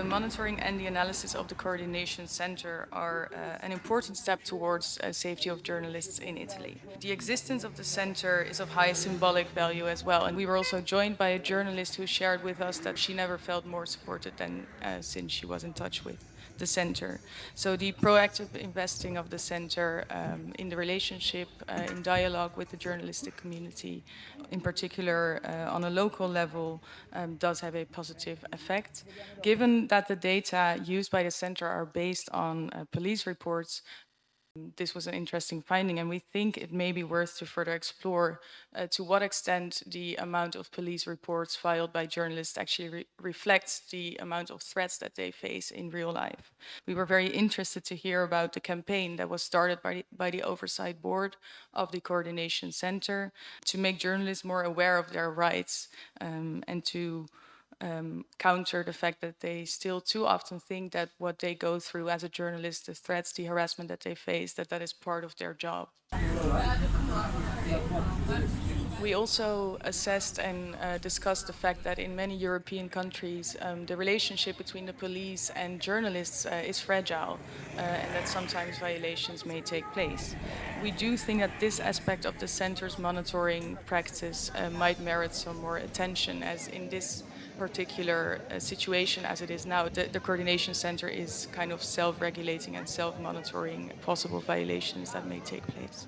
The monitoring and the analysis of the Coordination Center are uh, an important step towards uh, safety of journalists in Italy. The existence of the center is of high symbolic value as well and we were also joined by a journalist who shared with us that she never felt more supported than uh, since she was in touch with the center. So the proactive investing of the center um, in the relationship, uh, in dialogue with the journalistic community, in particular uh, on a local level, um, does have a positive effect. Given that the data used by the center are based on uh, police reports, this was an interesting finding and we think it may be worth to further explore uh, to what extent the amount of police reports filed by journalists actually re reflects the amount of threats that they face in real life. We were very interested to hear about the campaign that was started by the, by the Oversight Board of the Coordination Center to make journalists more aware of their rights um, and to um, counter the fact that they still too often think that what they go through as a journalist, the threats, the harassment that they face, that that is part of their job. We also assessed and uh, discussed the fact that in many European countries um, the relationship between the police and journalists uh, is fragile uh, and that sometimes violations may take place. We do think that this aspect of the center's monitoring practice uh, might merit some more attention as in this particular uh, situation as it is now, the, the coordination center is kind of self-regulating and self-monitoring possible violations that may take place.